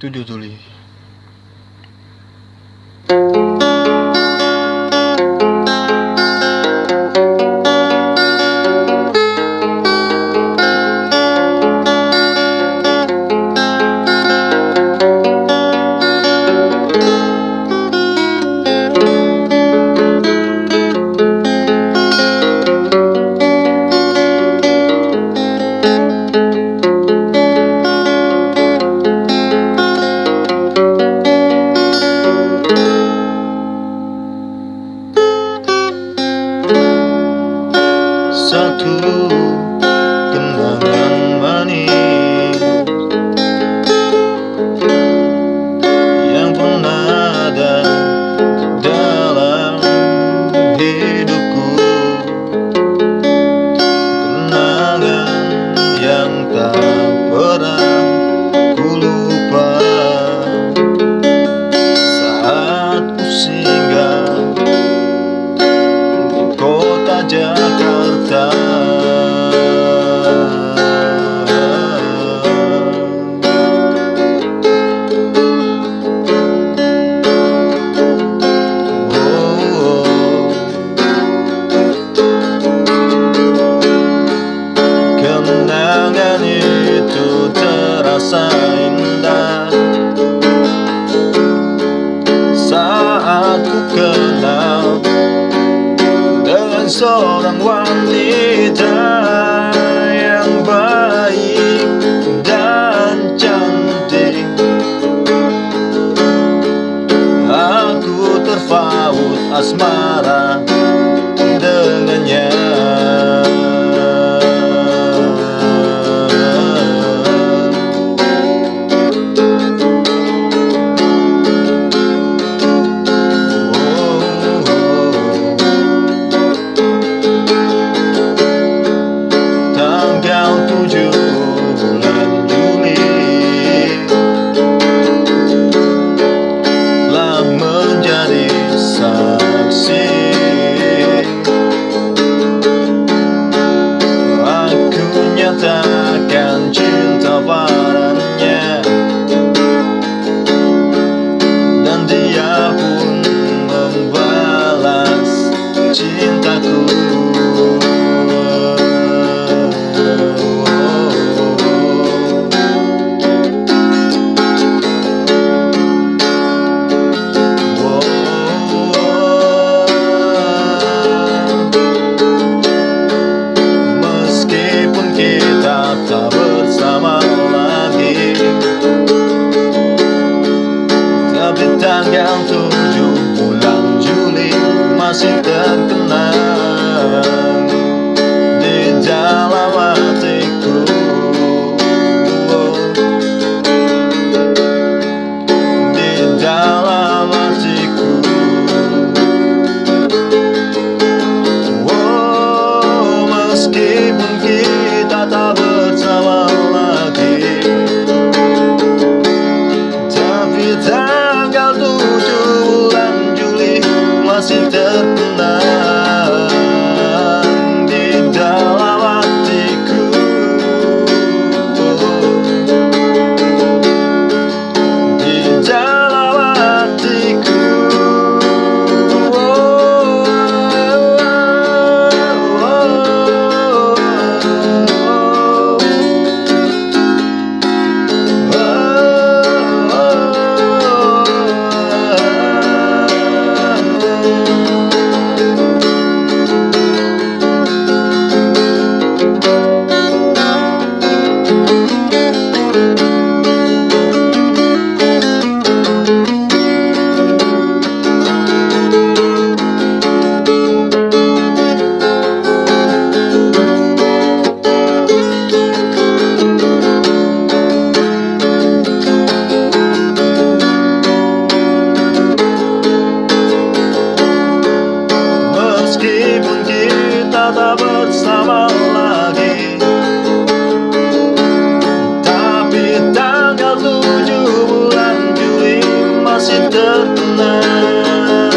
7 Juli. terindah Saat ku kenal Dengan seorang wanita Dana.